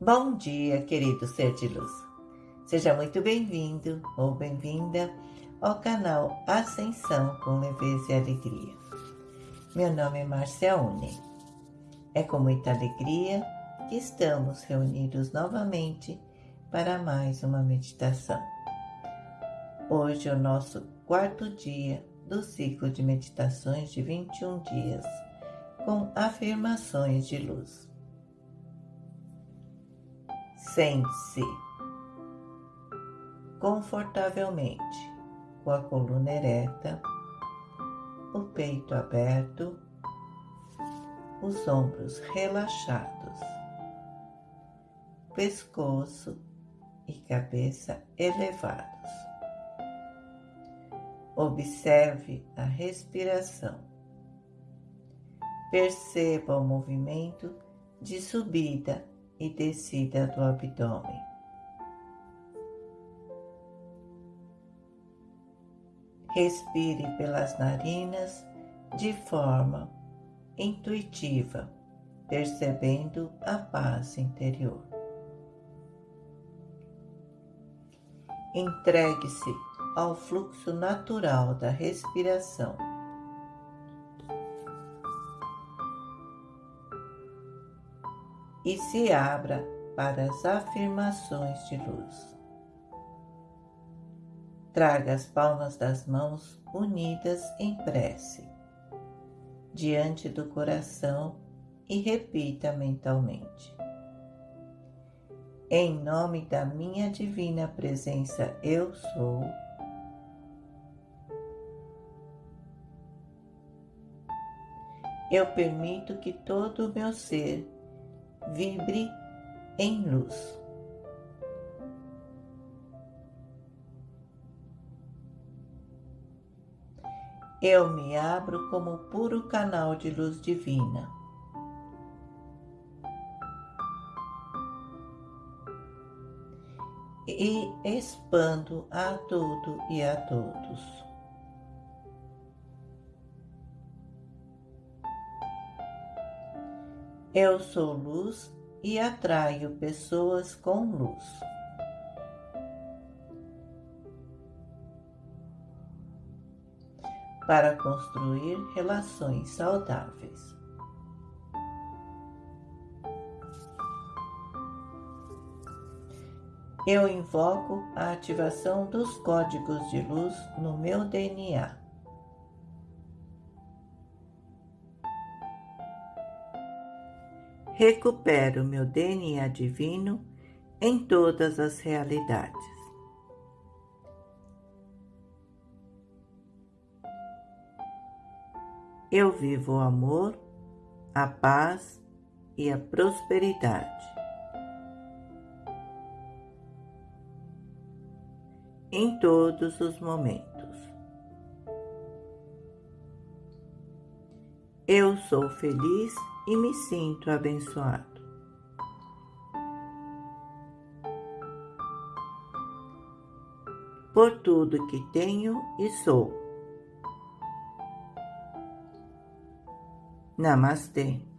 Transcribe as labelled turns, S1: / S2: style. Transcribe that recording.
S1: Bom dia, querido ser de luz. Seja muito bem-vindo ou bem-vinda ao canal Ascensão com Leveza e Alegria. Meu nome é Márcia Une. É com muita alegria que estamos reunidos novamente para mais uma meditação. Hoje é o nosso quarto dia do ciclo de meditações de 21 dias com afirmações de luz. Sente-se confortavelmente com a coluna ereta, o peito aberto, os ombros relaxados, pescoço e cabeça elevados. Observe a respiração. Perceba o movimento de subida e descida do abdômen. Respire pelas narinas de forma intuitiva, percebendo a paz interior. Entregue-se ao fluxo natural da respiração. E se abra para as afirmações de luz. Traga as palmas das mãos unidas em prece, diante do coração e repita mentalmente. Em nome da minha divina presença, eu sou. Eu permito que todo o meu ser vibre em luz. Eu me abro como puro canal de luz divina. E expando a tudo e a todos. Eu sou luz e atraio pessoas com luz. Para construir relações saudáveis. Eu invoco a ativação dos códigos de luz no meu DNA. Recupero meu DNA divino em todas as realidades. Eu vivo o amor, a paz e a prosperidade. Em todos os momentos. Eu sou feliz e me sinto abençoado. Por tudo que tenho e sou. Namastê.